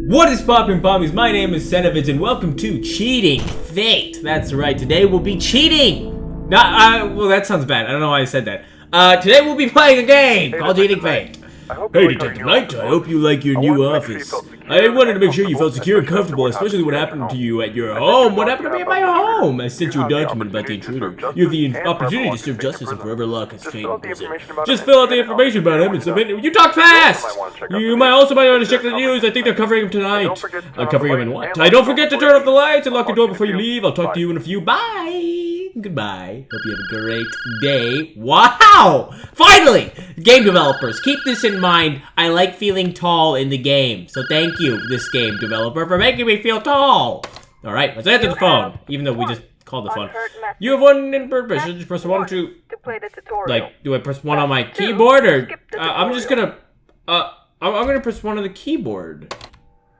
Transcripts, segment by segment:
What is poppin' pommies? My name is Senovitz and welcome to Cheating Fate. That's right, today we'll be cheating! Not, uh, well that sounds bad, I don't know why I said that. Uh, today we'll be playing a game Hey, called Cheating Fate. Hey Detective Knight, I hope you like your I new wanted sure you office. I wanted to make sure you felt secure and comfortable, especially what happened to you at your home. What happened to me at my home? I sent you a document about the intruder. You have the opportunity to serve justice and forever lock Just fate in prison. Just fill out the information about him and submit it. You talk fast! You might also might want to check the news. I think they're covering him tonight. Turn Uh, covering him in what? I don't forget to turn off the lights and lock the door before you leave. I'll talk to you in a few. Bye! Goodbye. Hope you have a great day. Wow! Finally! Game developers, keep this in mind. I like feeling tall in the game. So thank you, this game developer, for making me feel tall. Alright, let's answer the phone. Even though we just called the phone. You have one in purpose. Just press one to to play the tutorial. like do I press one on my keyboard or uh, I'm just gonna uh I'm, I'm gonna press one on the keyboard.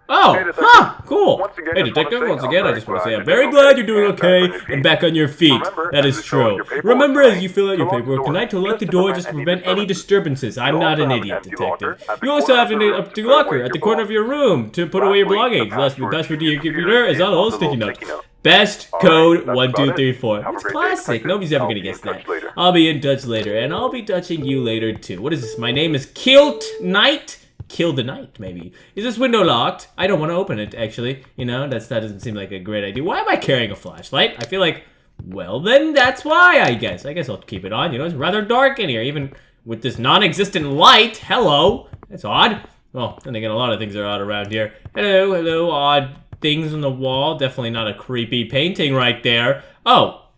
Oh, huh, cool. Again, hey, detective, once again, I just want to say I'm very glad you're doing okay and back on your feet. That is true. Remember, as you fill out your paperwork tonight, to lock the door just to prevent any disturbances. I'm not an idiot, detective. You also have an empty locker at the corner of your room to put away your belongings. Last the password to your computer is on all little sticky note. Best code 1234. It's classic. Nobody's ever going to guess that. I'll be in touch later, and I'll be touching you later, too. What is this? My name is Kilt Knight? Kill the night, maybe. Is this window locked? I don't want to open it, actually. You know, that's that doesn't seem like a great idea. Why am I carrying a flashlight? I feel like, well, then that's why, I guess. I guess I'll keep it on. You know, it's rather dark in here, even with this non-existent light. Hello. That's odd. Well, then again, a lot of things are odd around here. Hello, hello, odd things on the wall. Definitely not a creepy painting right there. Oh,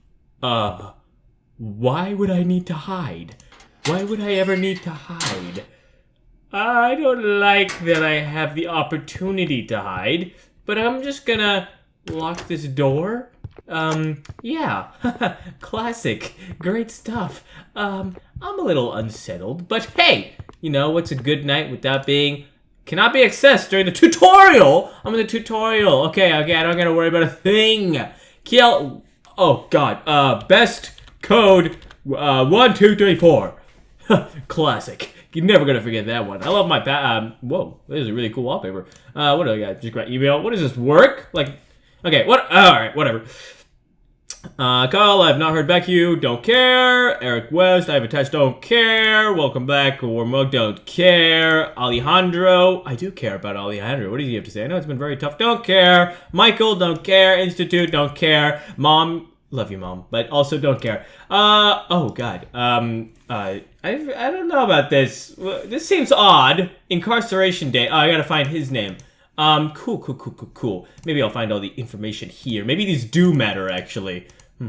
uh, why would I need to hide? Why would I ever need to hide? I don't like that I have the opportunity to hide, but I'm just gonna lock this door. Um, yeah, classic, great stuff. Um, I'm a little unsettled, but hey, you know what's a good night without being cannot be accessed during the tutorial. I'm in the tutorial. Okay, okay, I don't gotta worry about a thing. Kill. Oh God. Uh, best code. Uh, one, two, three, four. Classic. You're never gonna forget that one. I love my pa- um. Whoa, this is a really cool wallpaper. Uh, what do I got? Just got email. What does this work? Like, okay, what? All right, whatever. Uh, Kyle, I have not heard back you. Don't care. Eric West, I have attached. Don't care. Welcome back. Warm mug. Don't care. Alejandro, I do care about Alejandro. What does he have to say? I know it's been very tough. Don't care. Michael, don't care. Institute, don't care. Mom, love you, mom, but also don't care. Uh, oh God. Um, uh, I I don't know about this. This seems odd. Incarceration day. Oh, I gotta find his name. Um, cool, cool, cool, cool, cool. Maybe I'll find all the information here. Maybe these do matter, actually. oh,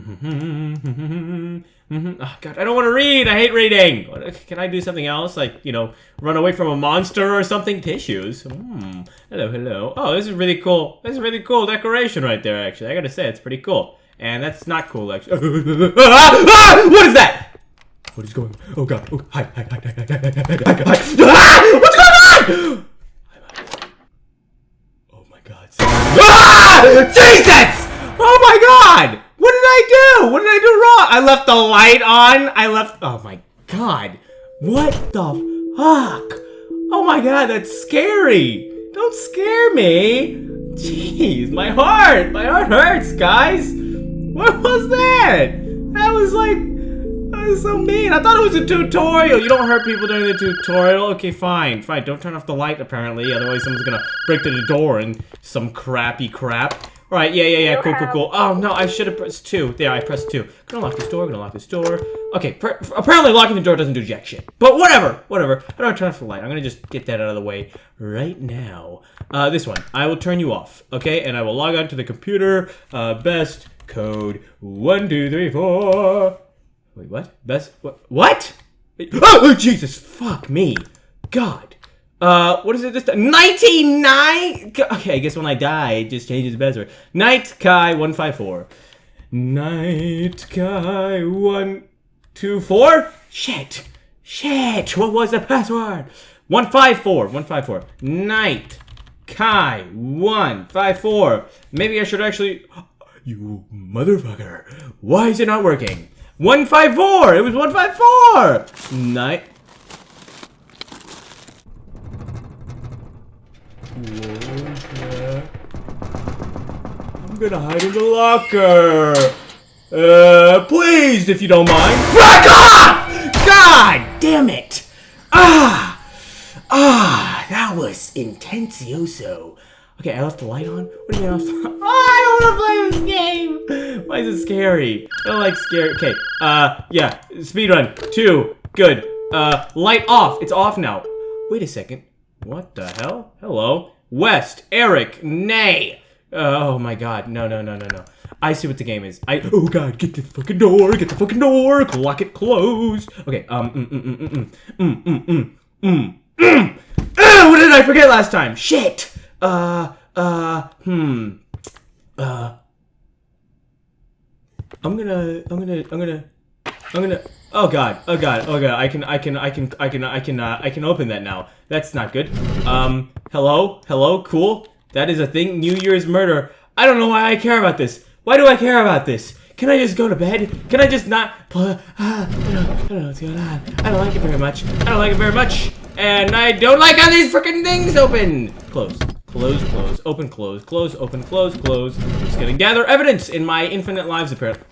God, I don't want to read. I hate reading. Can I do something else? Like, you know, run away from a monster or something? Tissues. Hmm. Hello, hello. Oh, this is really cool. This is really cool decoration right there, actually. I gotta say, it's pretty cool. And that's not cool, actually. ah, ah, what is that? What is going on? Oh, God. Oh, hi, hi, hi, hi, hi, hi, hi, hi, hi, hi. Ah! What's going on? Oh my god. Ah! Jesus! Oh my god! What did I do? What did I do wrong? I left the light on. I left. Oh my god. What the fuck? Oh my god, that's scary. Don't scare me. Jeez, my heart. My heart hurts, guys. What was that? That was like. That was so mean. I thought it was a tutorial. You don't hurt people during the tutorial. Okay, fine. Fine. Don't turn off the light, apparently. Otherwise, someone's gonna break through the door and some crappy crap. All right, yeah, yeah, yeah. Cool, cool, cool. Oh, no, I should have pressed two. There, I pressed two. Gonna lock this door. Gonna lock this door. Okay, apparently locking the door doesn't do jack shit. But whatever, whatever. I turn off the light? I'm gonna just get that out of the way right now. Uh, this one. I will turn you off, okay? And I will log on to the computer. Uh, best code one, two, three, four. Wait, what? Best what? What? Oh, oh, Jesus! Fuck me! God. Uh, what is it this time? 99? Okay, I guess when I die, it just changes the password. Night Kai 154. Night Kai 124? Shit! Shit! What was the password? 154. 154. Night Kai 154. Maybe I should actually. You motherfucker. Why is it not working? 154! It was 154! Night. I'm gonna hide in the locker. Uh, please, if you don't mind. Back off! God damn it! Ah! Ah, that was intentioso. Okay, I left the light on? What do you mean I left the- Oh, I don't want to play this game! Why is it scary? I don't like scary- Okay, uh, yeah. Speedrun. Two. Good. Uh, light off. It's off now. Wait a second. What the hell? Hello? West. Eric. Nay. Uh, oh my god. No, no, no, no, no. I see what the game is. I- Oh god, get the fucking door! Get the fucking door! Lock it closed! Okay, um, mm, mm, mm, mm, mm, mm, mm, mm, mm, mm. Ah, what did I forget last time? Shit! Uh, uh, hmm. Uh. I'm gonna, I'm gonna, I'm gonna, I'm gonna. Oh god, oh god, oh god. I can, I can, I can, I can, I can, uh, I can open that now. That's not good. Um, hello, hello, cool. That is a thing. New Year's murder. I don't know why I care about this. Why do I care about this? Can I just go to bed? Can I just not? Uh, I, don't, I don't know what's going on. I don't like it very much. I don't like it very much. And I don't like how these freaking things open. Close. Close, close, open, close, close, open, close, close. I'm Just gonna gather evidence in my infinite lives, apparently.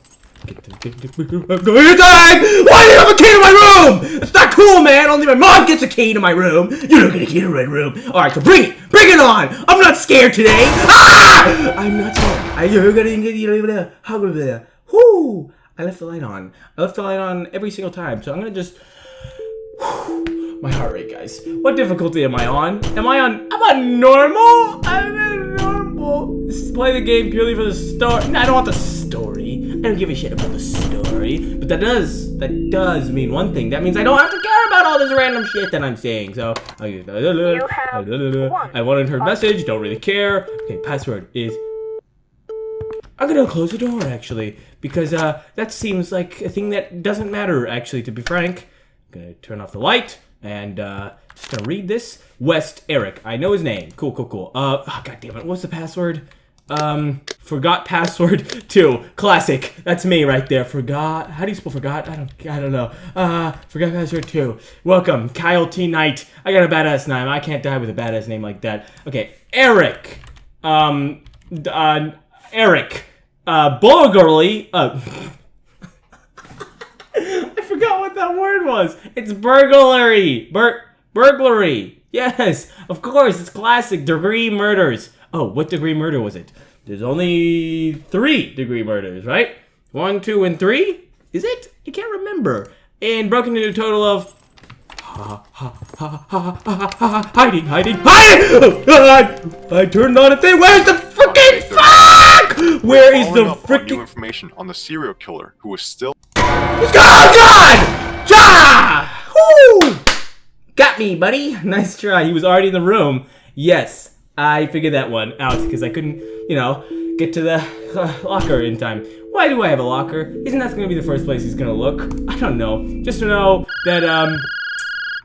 I'm going inside! Why do you have a key to my room? It's not cool, man. Only my mom gets a key to my room. You don't get a key to my room. All right, so bring it, bring it on. I'm not scared today. Ah! I'm not scared. You're gonna get you there. How good there? Whoo! I left the light on. I left the light on every single time. So I'm gonna just. My heart rate, guys. What difficulty am I on? Am I on? I'm on normal. I'm on normal. Just play the game purely for the story. No, I don't want the story. I don't give a shit about the story. But that does, that does mean one thing. That means I don't have to care about all this random shit that I'm saying. So, I, I wanted her message. Don't really care. Okay, password is I'm gonna close the door actually because uh, that seems like a thing that doesn't matter actually. To be frank, I'm gonna turn off the light and uh, just gonna read this. West Eric, I know his name. Cool, cool, cool. Uh, oh, god damn it, what's the password? Um, forgot password two. Classic. That's me right there. Forgot. How do you spell forgot? I don't. I don't know. Uh, forgot password two. Welcome, Kyle T Knight. I got a badass name. I can't die with a badass name like that. Okay, Eric. Um, uh, Eric. Uh, Bulgarly. Uh. I forgot what that word was. It's burglary. Bur burglary. Yes, of course. It's classic. Degree murders. Oh, what degree murder was it? There's only three degree murders, right? One, two, and three? Is it? I can't remember. And broken into a total of ha, ha, ha, ha, ha, ha, hiding, hiding, hiding! Oh, God! I turned on a thing. Where's the freaking fuck? Where is the Following up new freaking? information on the serial killer who was still Oh God! Got me, buddy. Nice try. He was already in the room. Yes, I figured that one out because I couldn't, you know, get to the uh, locker in time. Why do I have a locker? Isn't that going to be the first place he's going to look? I don't know. Just to know that, um,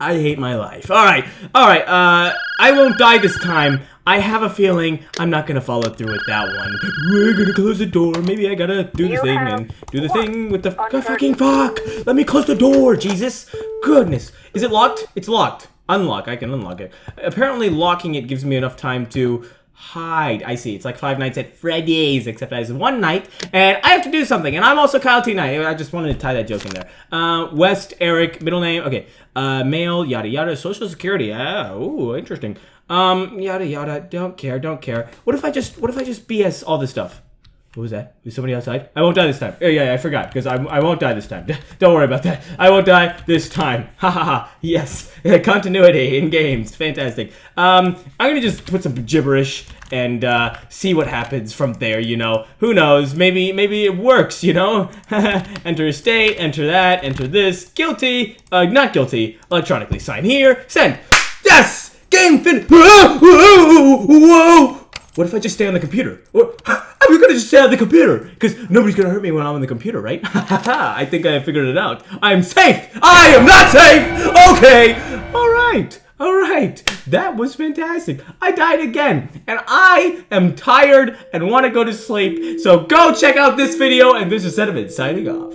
I hate my life. All right, all right. Uh, I won't die this time. I have a feeling I'm not gonna follow through with that one. We're gonna close the door. Maybe I gotta do the You thing and do the thing with the on fucking fuck. Let me close the door, Jesus. Goodness, is it locked? It's locked. Unlock. I can unlock it. Apparently, locking it gives me enough time to hide. I see. It's like Five Nights at Freddy's, except I one night, and I have to do something. And I'm also Kyle T. Knight. I just wanted to tie that joke in there. Uh, West Eric, middle name. Okay. Uh, male, yada yada. Social security. Ah, ooh, interesting. Um, yada yada. Don't care. Don't care. What if I just? What if I just BS all this stuff? What was that? Was somebody outside? I won't die this time. Yeah, yeah, I forgot because I, I won't die this time. Don't worry about that. I won't die this time. Ha ha ha. Yes, continuity in games. Fantastic. Um, I'm gonna just put some gibberish and uh, see what happens from there. You know, who knows? Maybe maybe it works. You know, enter a state, enter that, enter this. Guilty. Uh, not guilty. Electronically sign here. Send. Yes. Game fin. Whoa, whoa. What if I just stay on the computer? What? I'm gonna just stay on the computer because nobody's gonna hurt me when I'm on the computer, right? I think I figured it out. I'm safe. I am not safe. Okay. All right. All right. That was fantastic. I died again, and I am tired and want to go to sleep. So go check out this video. And this is Sediment signing off.